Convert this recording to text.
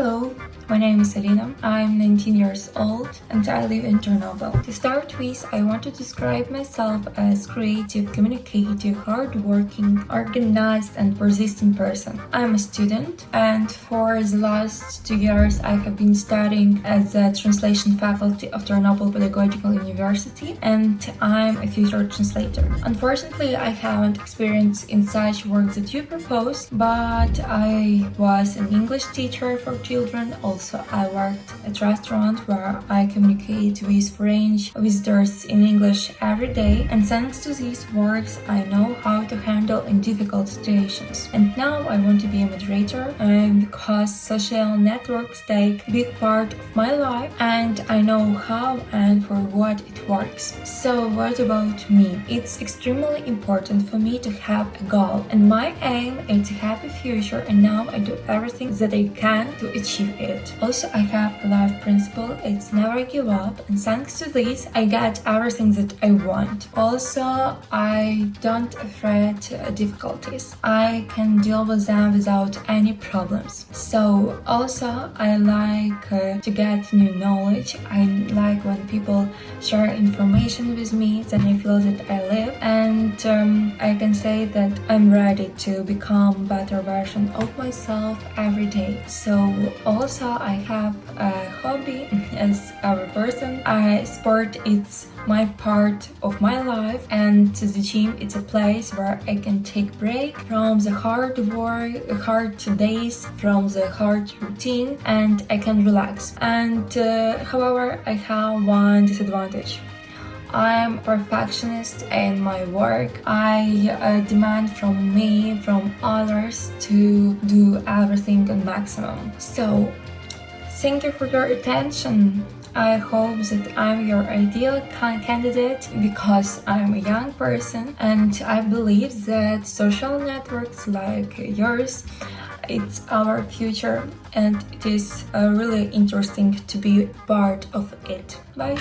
Hello, my name is Alina. I'm 19 years old and I live in Chernobyl. To start with, I want to describe myself as creative, communicative, hardworking, organized and persistent person. I'm a student and for the last two years I have been studying at the translation faculty of Chernobyl Pedagogical University and I'm a future translator. Unfortunately, I haven't experienced in such work that you propose, but I was an English teacher for children, also I worked at restaurant where I communicate with French visitors in English every day and thanks to these works I know how to handle in difficult situations. And now I want to be a moderator um, because social networks take big part of my life and I know how and for what it works. So what about me? It's extremely important for me to have a goal and my aim is a happy future and now I do everything that I can to achieve it. Also, I have a life it's never give up and thanks to this I get everything that I want. Also, I don't afraid difficulties. I can deal with them without any problems. So also I like uh, to get new knowledge. I like when people share information with me, then I feel that I live and um, I can say that I'm ready to become better version of myself every day. So also I have a hobby as a person. I sport it's my part of my life and to the gym it's a place where I can take break from the hard work, hard days, from the hard routine and I can relax. And uh, however, I have one disadvantage. I'm perfectionist in my work. I uh, demand from me, from others to do everything on maximum. So thank you for your attention. I hope that I'm your ideal candidate because I'm a young person and I believe that social networks like yours it's our future and it is uh, really interesting to be part of it. Bye!